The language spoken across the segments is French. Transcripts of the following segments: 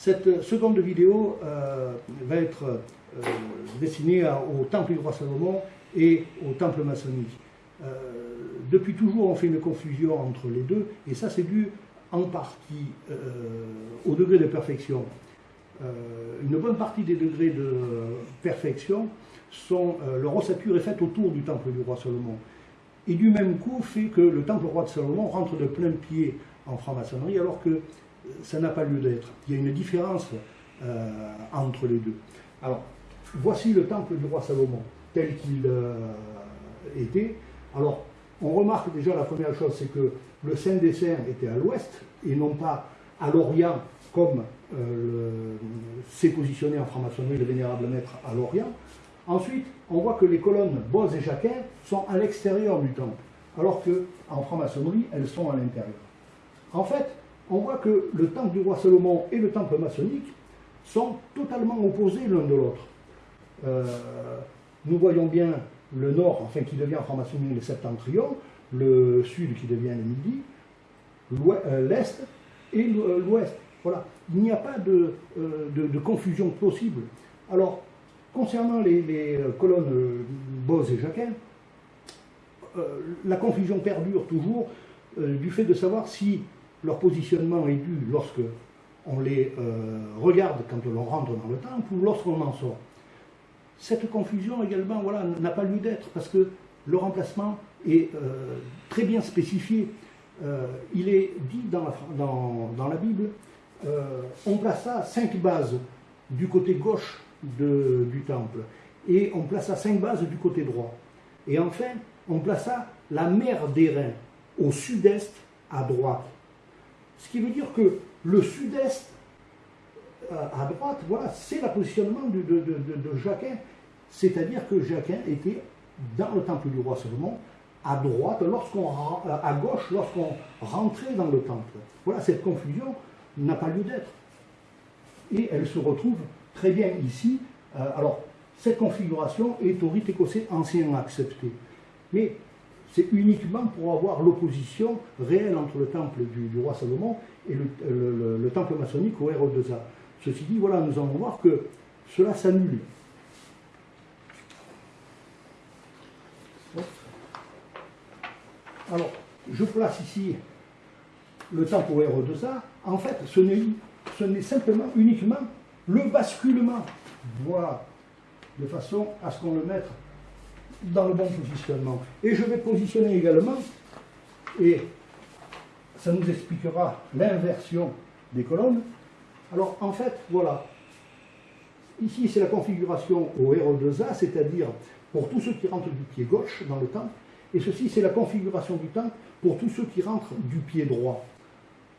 Cette seconde vidéo euh, va être euh, destinée au temple du roi Salomon et au temple maçonnique. Euh, depuis toujours, on fait une confusion entre les deux, et ça c'est dû en partie au degré de perfection. une bonne partie des degrés de perfection sont, leur ossature est faite autour du temple du roi Salomon. Et du même coup fait que le temple roi de Salomon rentre de plein pied en franc-maçonnerie, alors que ça n'a pas lieu d'être. Il y a une différence euh, entre les deux. Alors, voici le temple du roi Salomon, tel qu'il euh, était. Alors, on remarque déjà la première chose, c'est que le Saint des Saints était à l'ouest, et non pas à l'Orient, comme euh, s'est positionné en franc-maçonnerie le vénérable maître à l'Orient. Ensuite, on voit que les colonnes Boz et Jacquin sont à l'extérieur du temple, alors qu'en franc-maçonnerie, elles sont à l'intérieur. En fait, on voit que le temple du roi Salomon et le temple maçonnique sont totalement opposés l'un de l'autre. Euh, nous voyons bien le nord, enfin qui devient en franc-maçonnerie le septentrion, le sud qui devient le midi, euh, l'est et euh, l'ouest. Voilà. Il n'y a pas de, confusion possible. Alors, concernant les, colonnes Boz et Jacquin, la confusion perdure toujours du fait de savoir si leur positionnement est dû lorsque on les euh, regarde quand on rentre dans le temple ou lorsqu'on en sort. Cette confusion également voilà, n'a pas lieu d'être parce que le remplacement est euh, très bien spécifié. Euh, il est dit dans la, Bible, on plaça cinq bases du côté gauche du temple et on plaça cinq bases du côté droit. Et enfin, on plaça la mer d'airain au sud-est à droite. Ce qui veut dire que le sud-est euh, à droite, voilà, c'est le positionnement de, Jacquin. C'est-à-dire que Jacquin était dans le temple du roi Salomon, à droite, lorsqu'on euh, à gauche, lorsqu'on rentrait dans le temple. Voilà, cette confusion n'a pas lieu d'être. Et elle se retrouve très bien ici. Euh, alors, cette configuration est au rite écossais ancien accepté. Mais c'est uniquement pour avoir l'opposition réelle entre le temple du, roi Salomon et le, temple maçonnique au R2A. Ceci dit, voilà, nous allons voir que cela s'annule. Alors, je place ici le temple au R2A. En fait, ce n'est simplement uniquement le basculement. Voilà, de façon à ce qu'on le mette dans le bon positionnement. Et je vais positionner également, et ça nous expliquera l'inversion des colonnes. Alors en fait, voilà, ici c'est la configuration au RO2A, c'est-à-dire pour tous ceux qui rentrent du pied gauche dans le temple, et ceci c'est la configuration du temple pour tous ceux qui rentrent du pied droit.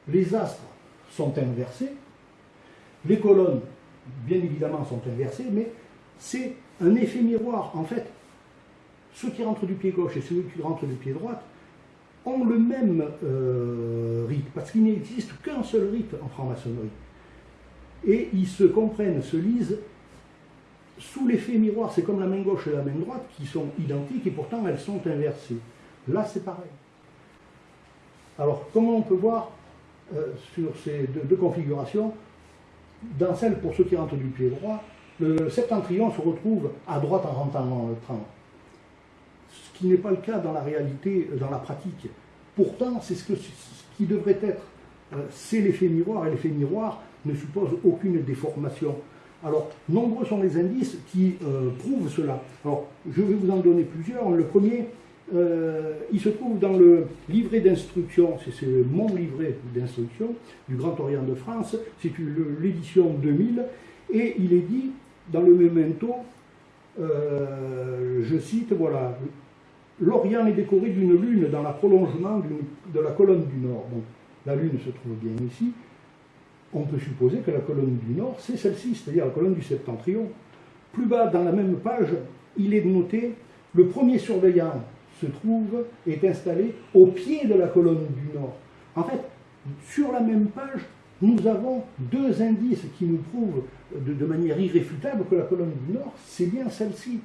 Les astres sont inversés, les colonnes, bien évidemment, sont inversées, mais c'est un effet miroir. En fait, ceux qui rentrent du pied gauche et ceux qui rentrent du pied droit ont le même euh, rite, parce qu'il n'existe qu'un seul rite en franc-maçonnerie. Et ils se comprennent, se lisent sous l'effet miroir. C'est comme la main gauche et la main droite qui sont identiques et pourtant elles sont inversées. Là, c'est pareil. Alors, comment on peut voir euh, sur ces deux, configurations Dans celle pour ceux qui rentrent du pied droit, le septentrion se retrouve à droite en rentrant le train qui n'est pas le cas dans la réalité, dans la pratique. Pourtant, c'est ce, qui devrait être. Euh, c'est l'effet miroir, et l'effet miroir ne suppose aucune déformation. Alors, nombreux sont les indices qui euh, prouvent cela. Alors, je vais vous en donner plusieurs. Le premier, euh, il se trouve dans le livret d'instruction, c'est mon livret d'instruction du Grand Orient de France, c'est l'édition 2000, et il est dit dans le memento, je cite, voilà, L'Orient est décoré d'une lune dans la prolongement de la colonne du Nord. Donc, la lune se trouve bien ici. On peut supposer que la colonne du Nord, c'est celle-ci, c'est-à-dire la colonne du septentrion. Plus bas, dans la même page, il est noté le premier surveillant se trouve, est installé au pied de la colonne du Nord. En fait, sur la même page, nous avons deux indices qui nous prouvent de, de manière irréfutable que la colonne du Nord, c'est bien celle-ci.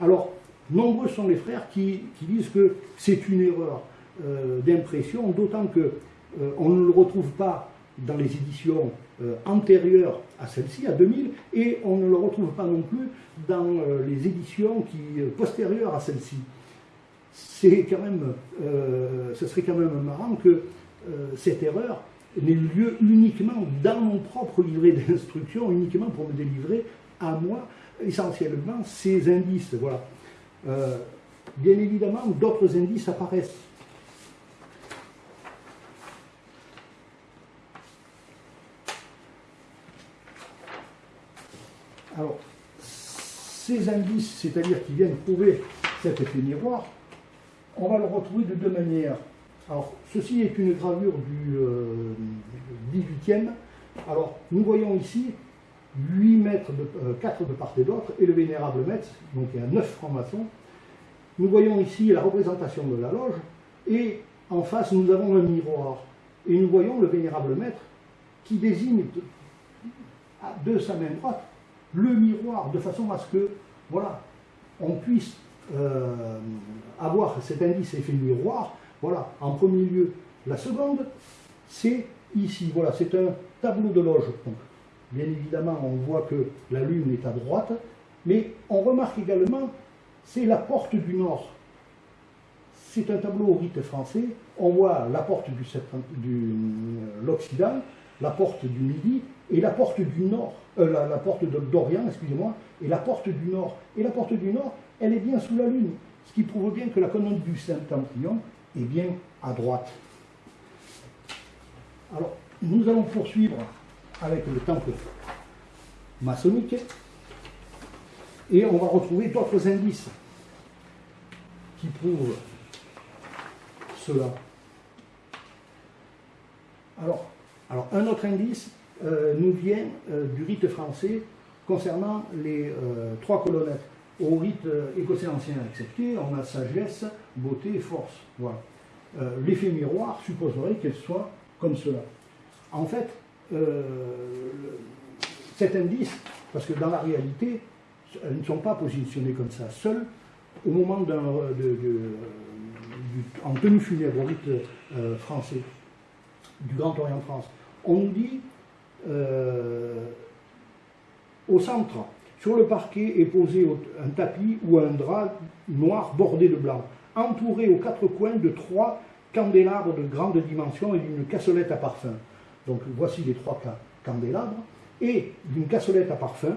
Alors, Nombreux sont les frères qui, disent que c'est une erreur euh, d'impression, d'autant qu'on euh, on ne le retrouve pas dans les éditions antérieure à celle-ci, à 2000, et on ne le retrouve pas non plus dans les éditions qui, postérieures à celle-ci. C'est quand même, ce serait quand même marrant que cette erreur n'ait lieu uniquement dans mon propre livret d'instruction, uniquement pour me délivrer à moi essentiellement ces indices. Voilà. Euh, bien évidemment, d'autres indices apparaissent. Alors, ces indices, c'est-à-dire qui viennent prouver cet effet miroir, on va le retrouver de deux manières. Alors, ceci est une gravure du 18e. Euh, Alors, nous voyons ici 8 mètres, de, 4 euh, de part et d'autre, et le vénérable maître, donc il y a 9 francs-maçons. Nous voyons ici la représentation de la loge, et en face nous avons un miroir. Et nous voyons le vénérable maître qui désigne de, sa main droite le miroir, de façon à ce que, voilà, on puisse euh, avoir cet indice effet miroir. Voilà, en premier lieu, la seconde, c'est ici, voilà, c'est un tableau de loge. Bien évidemment, on voit que la lune est à droite, mais on remarque également, c'est la porte du nord. C'est un tableau au rite français. On voit la porte de euh, l'Occident, la porte du Midi et la porte du Nord, euh, la, porte d'Orient, excusez-moi, et la porte du Nord. Et la porte du Nord, elle est bien sous la Lune, ce qui prouve bien que la colonne du Saint-Templion est bien à droite. Alors, nous allons poursuivre avec le temple maçonnique. Et on va retrouver d'autres indices qui prouvent cela. Alors, alors un autre indice euh, nous vient euh, du rite français concernant les euh, trois colonnettes. Au rite écossais ancien accepté, on a sagesse, beauté et force. Voilà. L'effet miroir supposerait qu'elle soit comme cela. En fait, euh, cet indice, parce que dans la réalité, elles ne sont pas positionnées comme ça. Seules, au moment de, en tenue funèbre au rite euh, français, du Grand Orient France, on dit euh, au centre, sur le parquet est posé un tapis ou un drap noir bordé de blanc, entouré aux quatre coins de trois candélabres de grande dimension et d'une cassolette à parfum. Donc voici les trois candélabres, et d'une cassolette à parfum.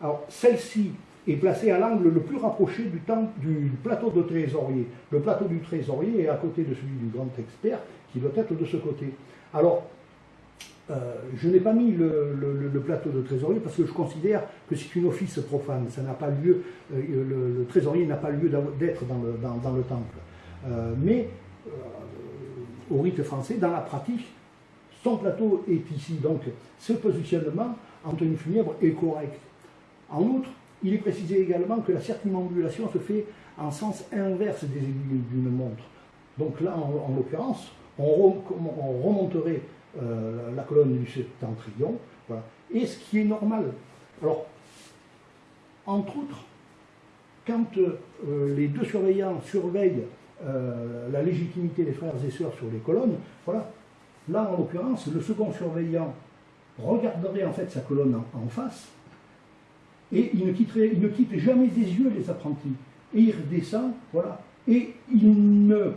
Alors celle-ci est placée à l'angle le plus rapproché du, du, plateau de trésorier. Le plateau du trésorier est à côté de celui du grand expert, qui doit être de ce côté. Alors, euh, je n'ai pas mis le, plateau de trésorier parce que je considère que c'est une office profane. Ça pas lieu, euh, le, trésorier n'a pas lieu d'être dans, le, temple. Euh, mais au rite français, dans la pratique, son plateau est ici, donc ce positionnement en tenue funèbre est correct. En outre, il est précisé également que la circumambulation se fait en sens inverse des aiguilles d'une montre. Donc là, en, l'occurrence, on, remonterait euh, la colonne du septentrion, voilà. et ce qui est normal. Alors, entre autres, quand euh, les deux surveillants surveillent euh, la légitimité des frères et sœurs sur les colonnes, voilà, Là, en l'occurrence, le second surveillant regarderait en fait sa colonne en, face et il ne, quitterait, quitte jamais des yeux les apprentis. Et il redescend, voilà, et il ne, euh,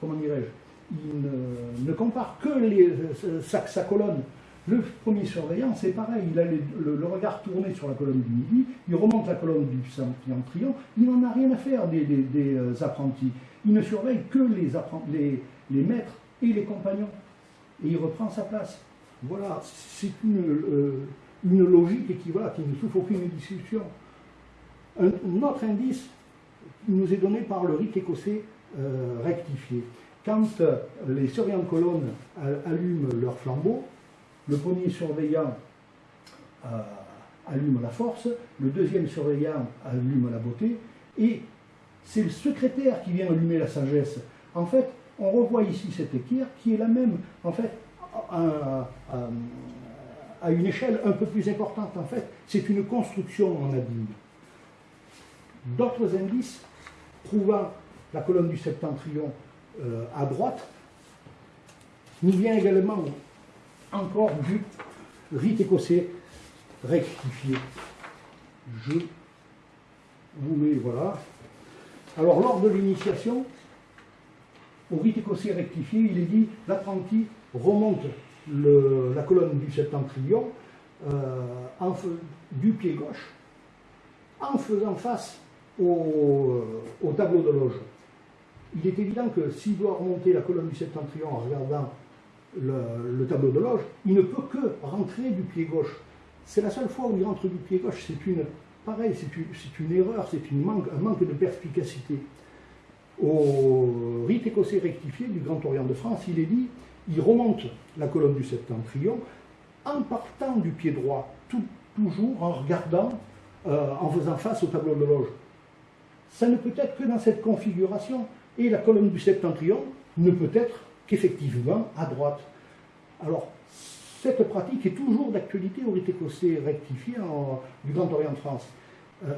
comment dirais-je, il ne, compare que les, euh, sa, colonne. Le premier surveillant, c'est pareil, il a le, regard tourné sur la colonne du midi, il remonte la colonne du triant, il n'en a rien à faire des, euh, apprentis. Il ne surveille que les, les, les maîtres et les compagnons. Et il reprend sa place. Voilà, c'est une, euh, une logique qui, qui ne souffre aucune discussion. Un, autre indice nous est donné par le rite écossais euh, rectifié. Quand euh, les surveillants de colonne allument leur flambeau, le premier surveillant allume la force, le deuxième surveillant allume la beauté, et c'est le secrétaire qui vient allumer la sagesse. En fait, on revoit ici cette équerre qui est la même, en fait, à, une échelle un peu plus importante. En fait, c'est une construction en abîme. D'autres indices prouvant la colonne du septentrion euh, à droite nous vient également encore du rite écossais rectifié. Je vous mets, voilà. Alors, lors de l'initiation, au rite écossais rectifié, il est dit l'apprenti remonte la colonne du septentrion euh, du pied gauche en faisant face au, tableau de loge. Il est évident que s'il doit remonter la colonne du septentrion en regardant le, tableau de loge, il ne peut que rentrer du pied gauche. C'est la seule fois où il rentre du pied gauche, c'est une, pareil, c'est une, erreur, c'est un manque de perspicacité. Au rite écossais rectifié du Grand Orient de France, il est dit, il remonte la colonne du septentrion en partant du pied droit, toujours en regardant, euh, en faisant face au tableau de loge. Ça ne peut être que dans cette configuration, et la colonne du septentrion ne peut être qu'effectivement à droite. Alors, cette pratique est toujours d'actualité au rite écossais rectifié du Grand Orient de France. Euh,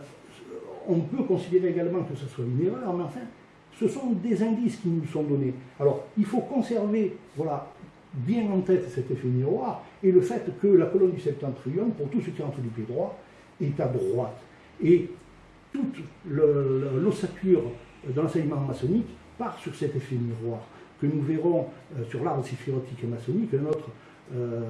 on peut considérer également que ce soit une erreur, mais enfin, ce sont des indices qui nous sont donnés. Alors, il faut conserver, voilà, bien en tête cet effet miroir, et le fait que la colonne du septentrion, pour tout ce qui entre du pied droit, est à droite. Et toute l'ossature de l'enseignement maçonnique part sur cet effet miroir, que nous verrons euh, sur l'arbre séphirotique et maçonnique, un autre euh,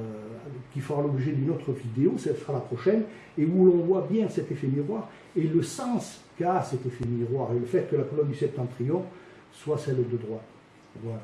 qui fera l'objet d'une autre vidéo, ce sera la prochaine, et où l'on voit bien cet effet miroir et le sens qu'a cet effet miroir et le fait que la colonne du septentrion soit celle de droite. Voilà.